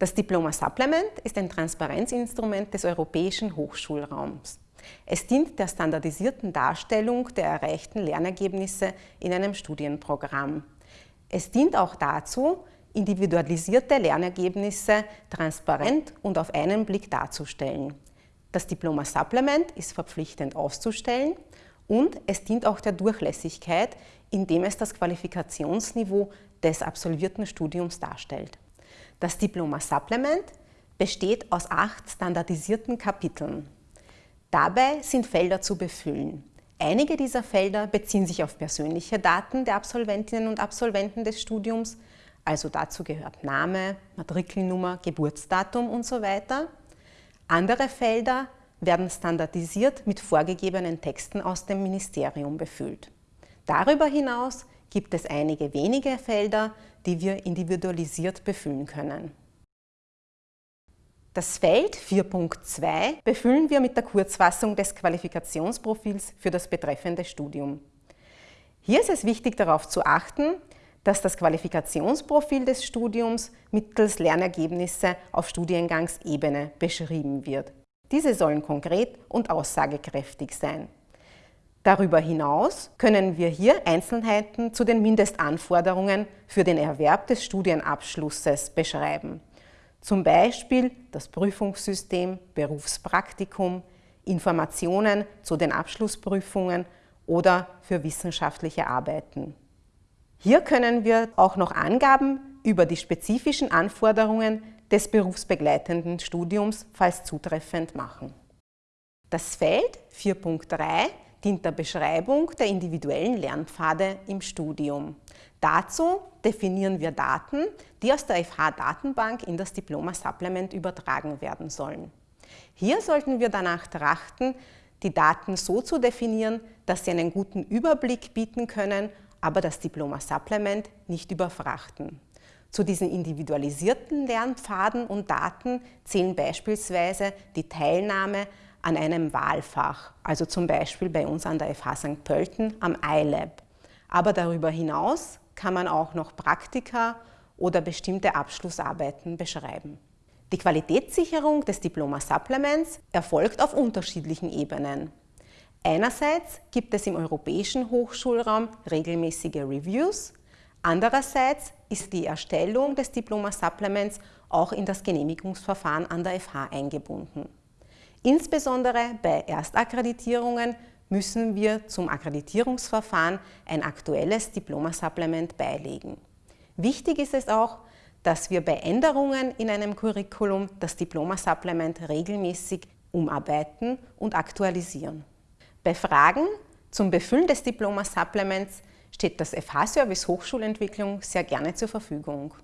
Das Diploma Supplement ist ein Transparenzinstrument des europäischen Hochschulraums. Es dient der standardisierten Darstellung der erreichten Lernergebnisse in einem Studienprogramm. Es dient auch dazu, individualisierte Lernergebnisse transparent und auf einen Blick darzustellen. Das Diploma Supplement ist verpflichtend auszustellen und es dient auch der Durchlässigkeit, indem es das Qualifikationsniveau des absolvierten Studiums darstellt. Das Diploma Supplement besteht aus acht standardisierten Kapiteln. Dabei sind Felder zu befüllen. Einige dieser Felder beziehen sich auf persönliche Daten der Absolventinnen und Absolventen des Studiums, also dazu gehört Name, Matrikelnummer, Geburtsdatum und so weiter. Andere Felder werden standardisiert mit vorgegebenen Texten aus dem Ministerium befüllt. Darüber hinaus gibt es einige wenige Felder, die wir individualisiert befüllen können. Das Feld 4.2 befüllen wir mit der Kurzfassung des Qualifikationsprofils für das betreffende Studium. Hier ist es wichtig darauf zu achten, dass das Qualifikationsprofil des Studiums mittels Lernergebnisse auf Studiengangsebene beschrieben wird. Diese sollen konkret und aussagekräftig sein. Darüber hinaus können wir hier Einzelheiten zu den Mindestanforderungen für den Erwerb des Studienabschlusses beschreiben. Zum Beispiel das Prüfungssystem, Berufspraktikum, Informationen zu den Abschlussprüfungen oder für wissenschaftliche Arbeiten. Hier können wir auch noch Angaben über die spezifischen Anforderungen des berufsbegleitenden Studiums, falls zutreffend, machen. Das Feld 4.3 dient der Beschreibung der individuellen Lernpfade im Studium. Dazu definieren wir Daten, die aus der FH-Datenbank in das Diploma-Supplement übertragen werden sollen. Hier sollten wir danach trachten, die Daten so zu definieren, dass sie einen guten Überblick bieten können, aber das Diploma-Supplement nicht überfrachten. Zu diesen individualisierten Lernpfaden und Daten zählen beispielsweise die Teilnahme an einem Wahlfach, also zum Beispiel bei uns an der FH St. Pölten am iLab. Aber darüber hinaus kann man auch noch Praktika oder bestimmte Abschlussarbeiten beschreiben. Die Qualitätssicherung des Diploma-Supplements erfolgt auf unterschiedlichen Ebenen. Einerseits gibt es im europäischen Hochschulraum regelmäßige Reviews, andererseits ist die Erstellung des Diploma-Supplements auch in das Genehmigungsverfahren an der FH eingebunden. Insbesondere bei Erstakkreditierungen müssen wir zum Akkreditierungsverfahren ein aktuelles Diplomasupplement beilegen. Wichtig ist es auch, dass wir bei Änderungen in einem Curriculum das Diplomasupplement regelmäßig umarbeiten und aktualisieren. Bei Fragen zum Befüllen des Diplomasupplements steht das FH-Service Hochschulentwicklung sehr gerne zur Verfügung.